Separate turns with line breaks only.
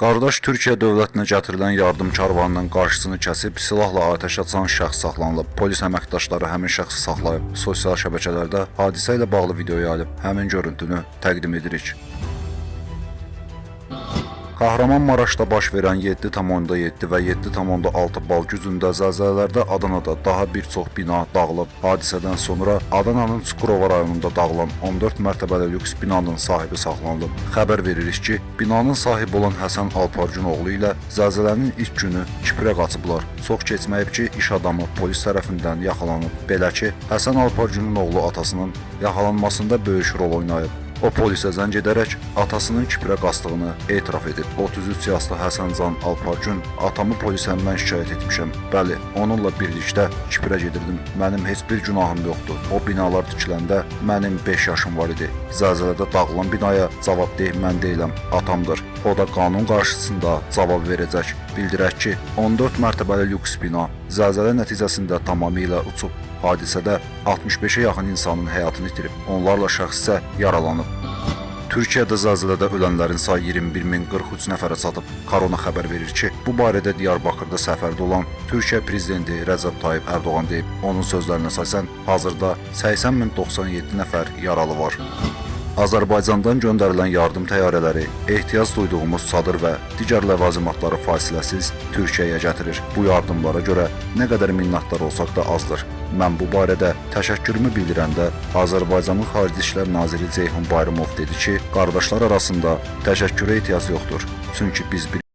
Qardaş Türkiyə dövlətinə gətirilən yardım karvanının qarşısını kəsib silahla atəş açan şəxs saxlanılıb. Polis əməkdaşları həmin şəxsi saxlayıb. Sosial şəbəkələrdə hadisə ilə bağlı video yayılıb. Həmin görüntünü təqdim edirik. Kahramanmaraşda baş verən 7,7 və 7,6 bal gücündə zəlzələlərdə Adanada daha bir çox bina dağılıb. Hadisədən sonra Adananın Çukurova rayonunda dağılan 14 mərtəbəli lüks binanın sahibi saxlanılıb. Xəbər veririk ki, binanın sahibi olan Həsən Alparcın oğlu ilə zəlzələnin ilk günü Kiprə qaçıblar. Çox keçməyib ki, iş adamı polis tərəfindən yaxalanıb. Belə ki, Həsən Alparcının oğlu atasının yaxalanmasında böyük rol oynayıb. O polisə zəng edərək atasının Kiprə qasdığını etiraf edib. 33 yaşlı Həsəncan Alpargün atamı polisə mən şikayət etmişəm. Bəli, onunla birlikdə Kiprə gedirdim. Mənim heç bir günahım yoxdur. O binalar tikiləndə mənim 5 yaşım var idi. Zəlzələdə dağılan binaya cavabdeh mən deyiləm, atamdır. O da qanun qarşısında cavab verəcək. Bildirək ki, 14 mərtəbəli lüks bina zəlzələ nəticəsində tamamilə uçub. Hadisədə 65-ə yaxın insanın həyatını itirib, onlarla şəxs isə yaralanıb. Türkiyədə zəlzələdə ölənlərin sayı 21043 nəfərə çatıb. Korona xəbər verir ki, bu barədə Diyarbakırda səfərdə olan Türkiyə prezidenti Rəcəb Tayyib Ərdoğan deyib. Onun sözlərinə əsasən, hazırda 80097 nəfər yaralı var. Azərbaycandan göndərilən yardım təyyarələri ehtiyac duyduğumuz çadır və digər ləvazimatları fasiləsiz Türkiyəyə gətirir. Bu yardımlara görə nə qədər minnətdar olsaq da azdır. Mən bu barədə təşəkkürümü bildirəndə Azərbaycanın Xarici İşlər Naziri Ceyhun Bayramov dedi ki, qardaşlar arasında təşəkkürə ehtiyac yoxdur. Çünki biz bir